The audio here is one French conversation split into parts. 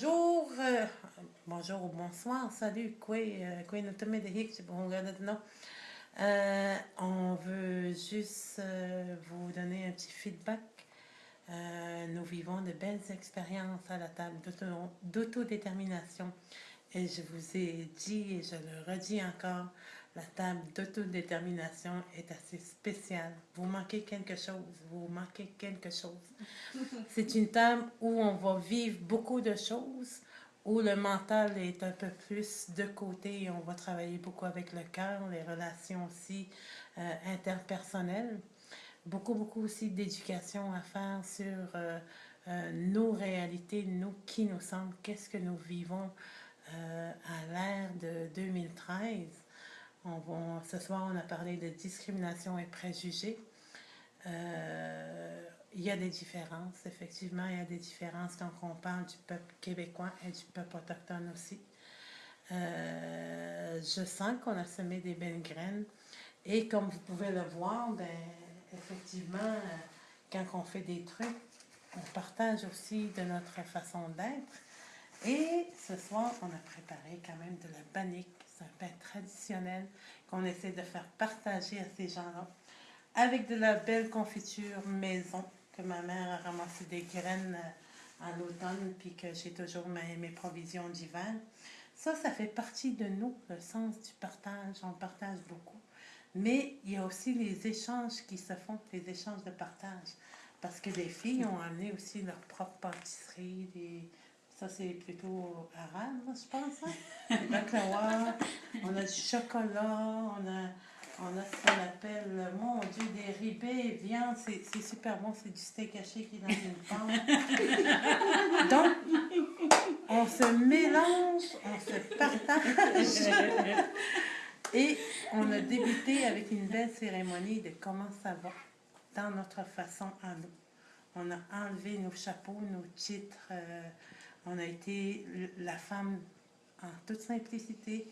bonjour, euh, bonjour ou bonsoir, salut, quoi, quoi, euh, on veut juste euh, vous donner un petit feedback. Euh, nous vivons de belles expériences à la table d'autodétermination. Et je vous ai dit, et je le redis encore, la table d'autodétermination est assez spéciale. Vous manquez quelque chose, vous manquez quelque chose. C'est une table où on va vivre beaucoup de choses, où le mental est un peu plus de côté et on va travailler beaucoup avec le cœur, les relations aussi euh, interpersonnelles. Beaucoup, beaucoup aussi d'éducation à faire sur euh, euh, nos réalités, nous, qui nous sommes, qu'est-ce que nous vivons à l'ère de 2013. On va, ce soir, on a parlé de discrimination et préjugés. Euh, il y a des différences, effectivement, il y a des différences quand on parle du peuple québécois et du peuple autochtone aussi. Euh, je sens qu'on a semé des belles graines et comme vous pouvez le voir, ben, effectivement, quand on fait des trucs, on partage aussi de notre façon d'être. Et ce soir, on a préparé quand même de la bannique. C'est un pain traditionnel qu'on essaie de faire partager à ces gens-là avec de la belle confiture maison que ma mère a ramassé des graines euh, l'automne puis que j'ai toujours mes, provisions d'hiver. Ça, ça fait partie de nous, le sens du partage. On partage beaucoup. Mais il y a aussi les échanges qui se font, les échanges de partage. Parce que les filles ont amené aussi leur propre pâtisserie. Ça, c'est plutôt arabe, je pense. Hein? on a du chocolat, on a on a ce qu'on appelle, mon Dieu, des ribets, viande, c'est super bon, c'est du steak haché qui est dans une pente. Donc, on se mélange, on se partage. Et on a débuté avec une belle cérémonie de comment ça va dans notre façon à nous. On a enlevé nos chapeaux, nos titres. Euh, on a été la femme en toute simplicité,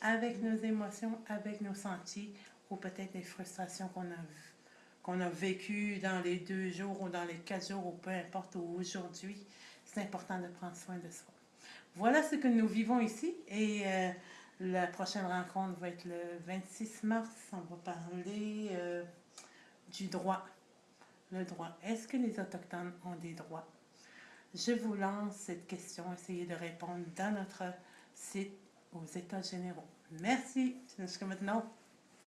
avec nos émotions, avec nos sentis, ou peut-être les frustrations qu'on a, qu'on a vécues dans les deux jours ou dans les quatre jours ou peu importe aujourd'hui, c'est important de prendre soin de soi. Voilà ce que nous vivons ici et euh, la prochaine rencontre va être le 26 mars. On va parler euh, du droit. Le droit. Est-ce que les Autochtones ont des droits? Je vous lance cette question. Essayez de répondre dans notre site aux États généraux. Merci. Jusqu'à maintenant.